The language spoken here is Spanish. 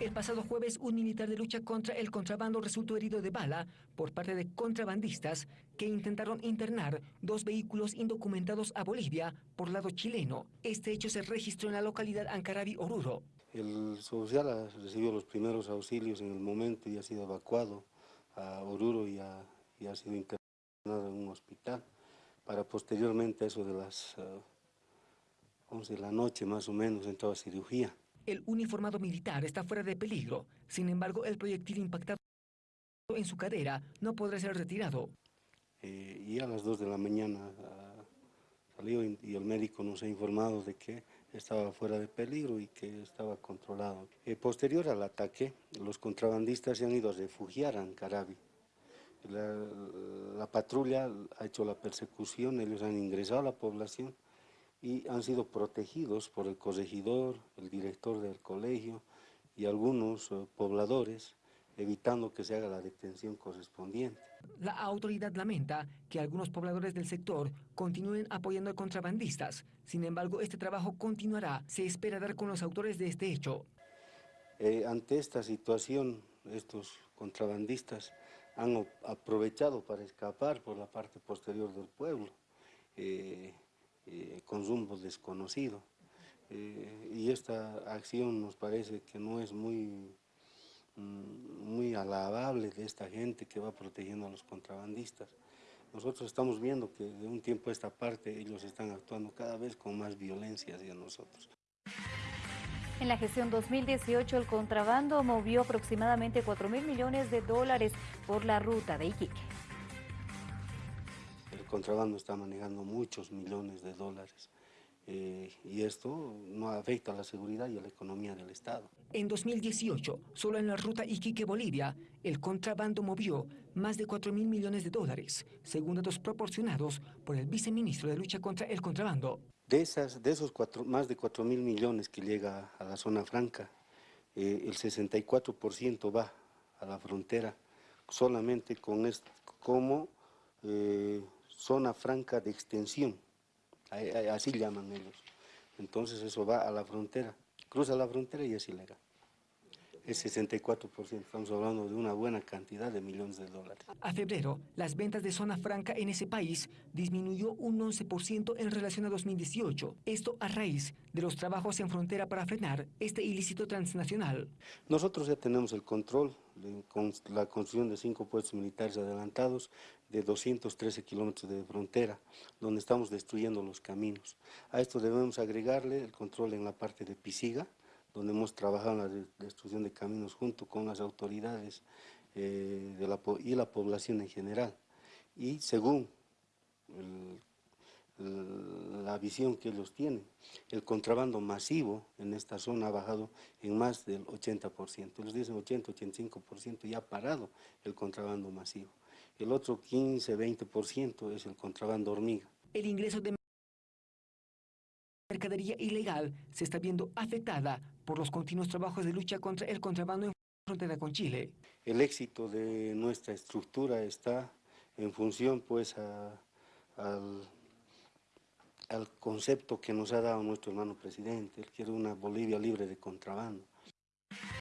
El pasado jueves, un militar de lucha contra el contrabando resultó herido de bala por parte de contrabandistas que intentaron internar dos vehículos indocumentados a Bolivia por lado chileno. Este hecho se registró en la localidad Ancarabi, Oruro. El social recibió los primeros auxilios en el momento y ha sido evacuado a Oruro y ha, sido internado en un hospital para posteriormente eso de las 11 eh, de la noche más o menos entrar a cirugía. El uniformado militar está fuera de peligro. Sin embargo, el proyectil impactado en su cadera no podrá ser retirado. Eh, y a las 2 de la mañana ah, salió y, el médico nos ha informado de que estaba fuera de peligro y que estaba controlado. Eh, posterior al ataque, los contrabandistas se han ido a refugiar a Ancarabi. La, la patrulla ha hecho la persecución, ellos han ingresado a la población y han sido protegidos por el corregidor, el director del colegio y algunos eh, pobladores, evitando que se haga la detención correspondiente. La autoridad lamenta que algunos pobladores del sector continúen apoyando a contrabandistas. Sin embargo, este trabajo continuará. Se espera dar con los autores de este hecho. Eh, ante esta situación, estos contrabandistas han aprovechado para escapar por la parte posterior del pueblo. Eh, eh, con rumbo desconocido. Eh, y esta acción nos parece que no es muy, mm, muy alabable de esta gente que va protegiendo a los contrabandistas. Nosotros estamos viendo que de un tiempo a esta parte ellos están actuando cada vez con más violencia hacia nosotros. En la gestión 2018 el contrabando movió aproximadamente 4 mil millones de dólares por la ruta de Iquique contrabando está manejando muchos millones de dólares. Eh, y esto no afecta a la seguridad y a la economía del Estado. En 2018, solo en la ruta Iquique-Bolivia, el contrabando movió más de 4 mil millones de dólares, según datos proporcionados por el viceministro de Lucha contra el Contrabando. De, esas, de esos cuatro, más de 4 mil millones que llega a la zona franca, eh, el 64% va a la frontera solamente con esto, como eh, zona franca de extensión, así llaman ellos. Entonces eso va a la frontera, cruza la frontera y es ilegal es 64%, estamos hablando de una buena cantidad de millones de dólares. A febrero, las ventas de zona franca en ese país disminuyó un 11% en relación a 2018. Esto a raíz de los trabajos en frontera para frenar este ilícito transnacional. Nosotros ya tenemos el control con la construcción de cinco puestos militares adelantados de 213 kilómetros de frontera, donde estamos destruyendo los caminos. A esto debemos agregarle el control en la parte de Pisiga, donde hemos trabajado en la destrucción de caminos junto con las autoridades eh, de la, y la población en general. Y según la visión que ellos tienen, el contrabando masivo en esta zona ha bajado en más del 80%. Ellos dicen 80-85% y ha parado el contrabando masivo. El otro 15-20% es el contrabando hormiga. El ingreso de mercadería ilegal se está viendo afectada por los continuos trabajos de lucha contra el contrabando en frontera con Chile. El éxito de nuestra estructura está en función pues al, al concepto que nos ha dado nuestro hermano presidente. Él quiere una Bolivia libre de contrabando.